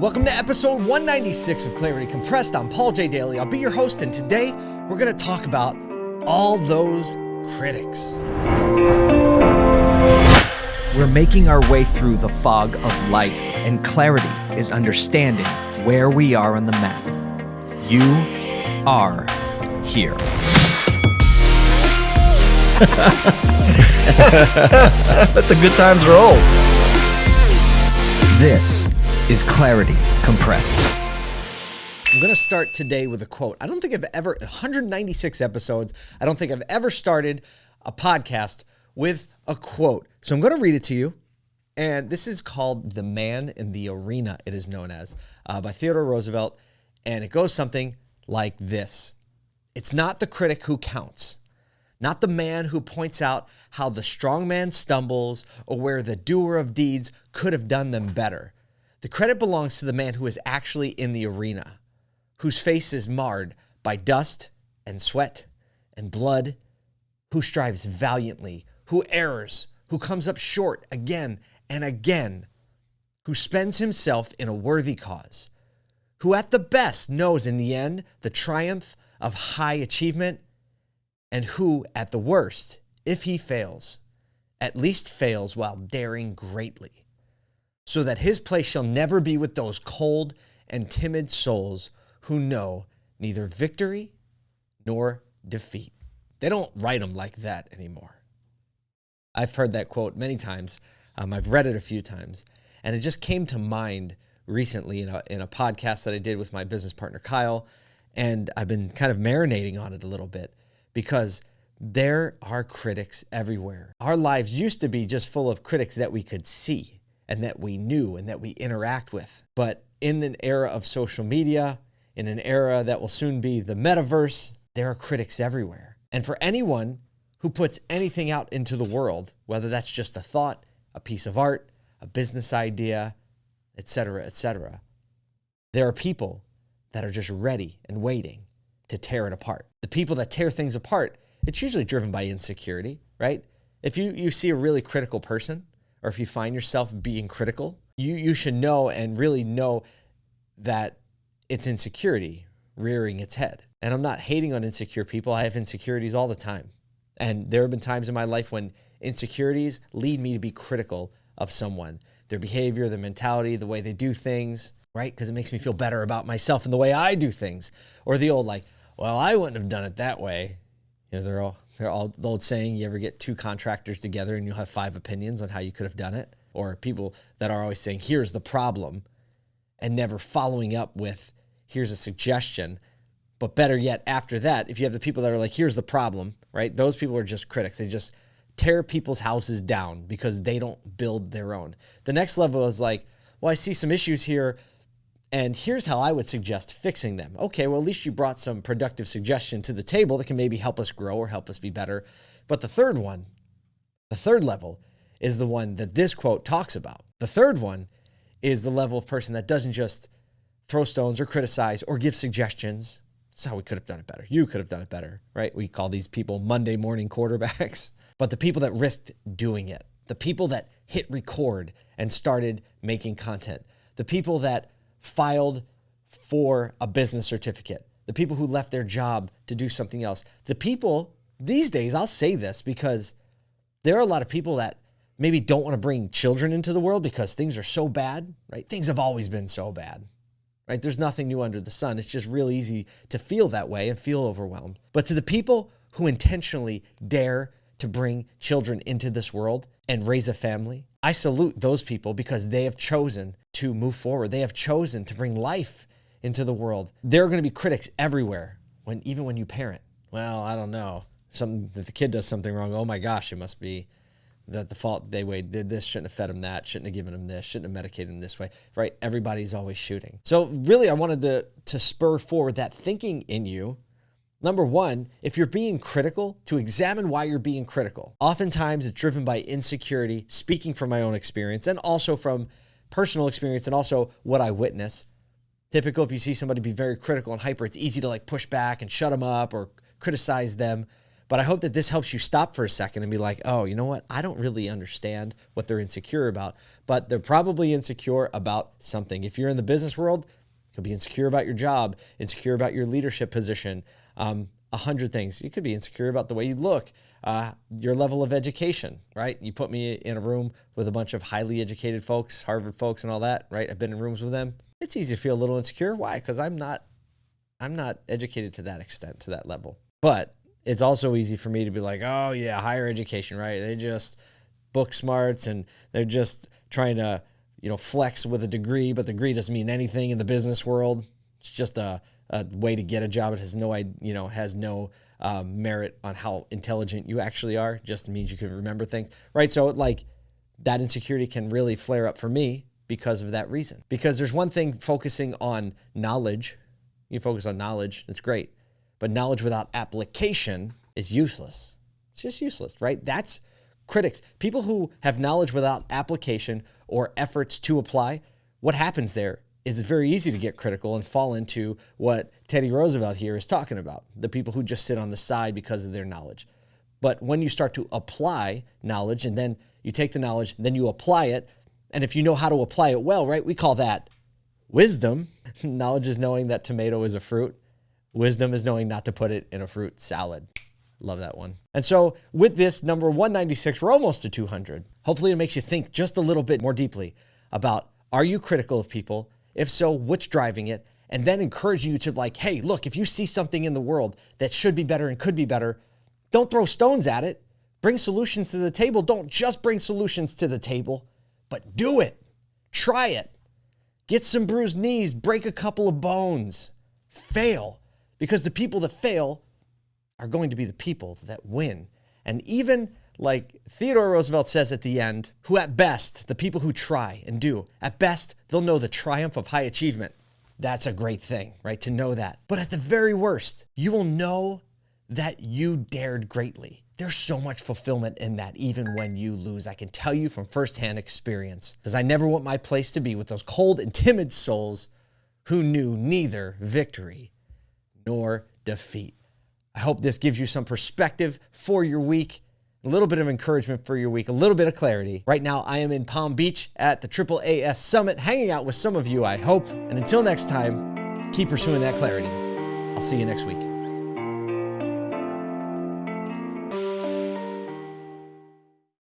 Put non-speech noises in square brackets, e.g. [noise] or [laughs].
Welcome to episode 196 of Clarity Compressed. I'm Paul J. Daly. I'll be your host, and today we're going to talk about all those critics. We're making our way through the fog of life, and clarity is understanding where we are on the map. You are here. [laughs] Let the good times roll. This is Clarity Compressed. I'm going to start today with a quote. I don't think I've ever, 196 episodes, I don't think I've ever started a podcast with a quote. So I'm going to read it to you. And this is called The Man in the Arena, it is known as, uh, by Theodore Roosevelt. And it goes something like this It's not the critic who counts, not the man who points out how the strong man stumbles or where the doer of deeds could have done them better. The credit belongs to the man who is actually in the arena, whose face is marred by dust and sweat and blood, who strives valiantly, who errs, who comes up short again and again, who spends himself in a worthy cause, who at the best knows in the end the triumph of high achievement, and who at the worst, if he fails, at least fails while daring greatly so that his place shall never be with those cold and timid souls who know neither victory nor defeat. They don't write them like that anymore. I've heard that quote many times. Um, I've read it a few times, and it just came to mind recently in a, in a podcast that I did with my business partner, Kyle. And I've been kind of marinating on it a little bit because there are critics everywhere. Our lives used to be just full of critics that we could see and that we knew and that we interact with. But in an era of social media, in an era that will soon be the metaverse, there are critics everywhere. And for anyone who puts anything out into the world, whether that's just a thought, a piece of art, a business idea, etc., etc., there are people that are just ready and waiting to tear it apart. The people that tear things apart, it's usually driven by insecurity, right? If you, you see a really critical person, or if you find yourself being critical, you, you should know and really know that it's insecurity rearing its head. And I'm not hating on insecure people. I have insecurities all the time. And there have been times in my life when insecurities lead me to be critical of someone, their behavior, their mentality, the way they do things, right? Because it makes me feel better about myself and the way I do things. Or the old, like, well, I wouldn't have done it that way. You know, they're all they're all the old saying, you ever get two contractors together and you'll have five opinions on how you could have done it? Or people that are always saying, here's the problem, and never following up with, here's a suggestion. But better yet, after that, if you have the people that are like, here's the problem, right? Those people are just critics. They just tear people's houses down because they don't build their own. The next level is like, well, I see some issues here. And here's how I would suggest fixing them. Okay, well, at least you brought some productive suggestion to the table that can maybe help us grow or help us be better. But the third one, the third level, is the one that this quote talks about. The third one is the level of person that doesn't just throw stones or criticize or give suggestions. That's how we could have done it better. You could have done it better, right? We call these people Monday morning quarterbacks. [laughs] But the people that risked doing it, the people that hit record and started making content, the people that filed for a business certificate, the people who left their job to do something else. The people these days, I'll say this because there are a lot of people that maybe don't want to bring children into the world because things are so bad, right? Things have always been so bad, right? There's nothing new under the sun. It's just real easy to feel that way and feel overwhelmed. But to the people who intentionally dare to bring children into this world and raise a family, I salute those people because they have chosen to move forward. They have chosen to bring life into the world. There are going to be critics everywhere when even when you parent. Well, I don't know. Some if the kid does something wrong, oh my gosh, it must be that the fault they way did this, shouldn't have fed him that, shouldn't have given him this, shouldn't have medicated him this way. Right? Everybody's always shooting. So really I wanted to to spur forward that thinking in you Number one, if you're being critical, to examine why you're being critical. Oftentimes it's driven by insecurity, speaking from my own experience, and also from personal experience and also what I witness. Typical, if you see somebody be very critical and hyper, it's easy to like push back and shut them up or criticize them. But I hope that this helps you stop for a second and be like, oh, you know what? I don't really understand what they're insecure about, but they're probably insecure about something. If you're in the business world, could be insecure about your job, insecure about your leadership position, um, a hundred things. You could be insecure about the way you look, uh, your level of education, right? You put me in a room with a bunch of highly educated folks, Harvard folks, and all that, right? I've been in rooms with them. It's easy to feel a little insecure. Why? Because I'm not, I'm not educated to that extent, to that level. But it's also easy for me to be like, oh yeah, higher education, right? They just book smarts and they're just trying to, you know, flex with a degree, but the degree doesn't mean anything in the business world. It's just a, a way to get a job. It has no, you know, has no um, merit on how intelligent you actually are. Just means you can remember things, right? So like that insecurity can really flare up for me because of that reason. Because there's one thing focusing on knowledge. You focus on knowledge. That's great but knowledge without application is useless. It's just useless, right? That's critics. People who have knowledge without application or efforts to apply, what happens there it's very easy to get critical and fall into what Teddy Roosevelt here is talking about the people who just sit on the side because of their knowledge. But when you start to apply knowledge and then you take the knowledge, then you apply it, and if you know how to apply it well, right, we call that wisdom. [laughs] knowledge is knowing that tomato is a fruit. Wisdom is knowing not to put it in a fruit salad. Love that one. And so with this number 196, we're almost to 200. Hopefully it makes you think just a little bit more deeply about are you critical of people? If so, what's driving it? And then encouraging you to like, hey, look, if you see something in the world that should be better and could be better, don't throw stones at it. Bring solutions to the table. Don't just bring solutions to the table, but do it. Try it. Get some bruised knees, break a couple of bones, fail because the people that fail are going to be the people that win. And even like Theodore Roosevelt says at the end, who at best, the people who try and do, at best, they'll know the triumph of high achievement. That's a great thing, right? To know that. But at the very worst, you will know that you dared greatly. There's so much fulfillment in that, even when you lose. I can tell you from firsthand experience, because I never want my place to be with those cold and timid souls who knew neither victory nor defeat. I hope this gives you some perspective for your week, a little bit of encouragement for your week, a little bit of clarity. Right now, I am in Palm Beach at the Triple AS Summit, hanging out with some of you, I hope. And until next time, keep pursuing that clarity. I'll see you next week.